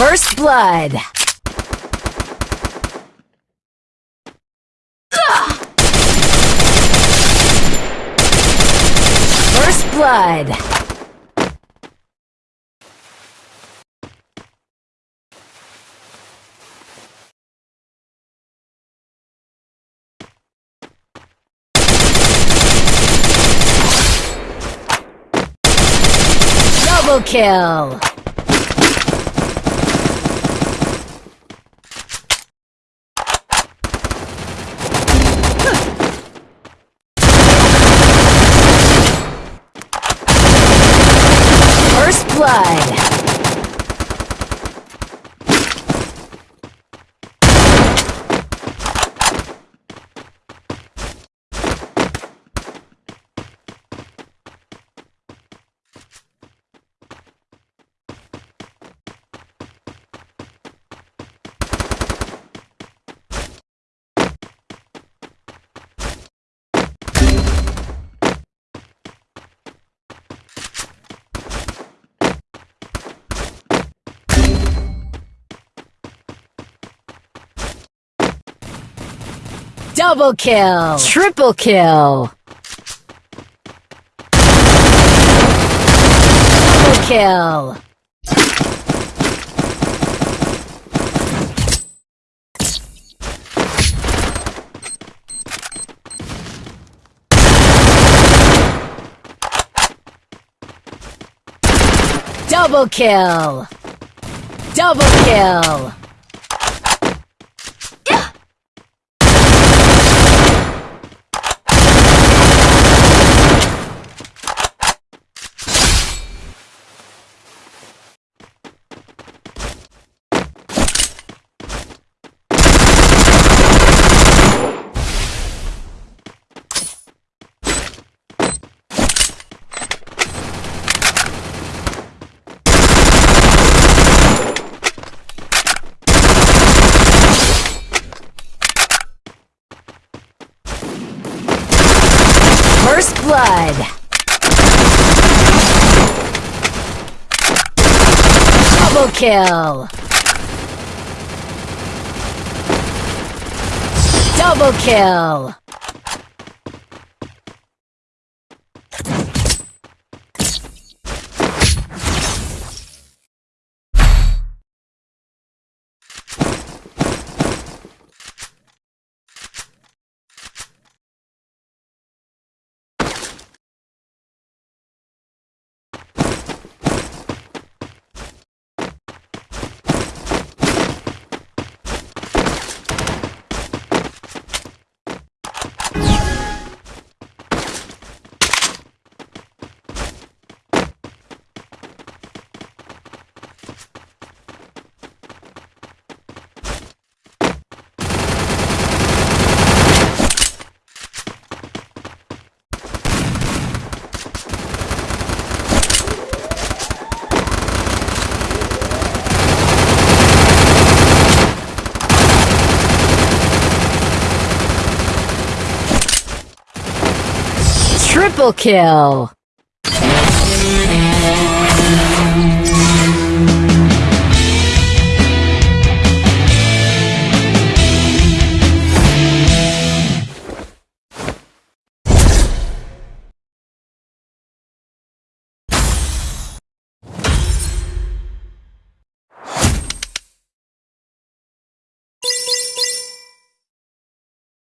First blood. First blood. Double kill. First blood. Double kill. Triple kill. Double kill. Double kill. Double kill. First blood. Double kill. Double kill. Triple kill.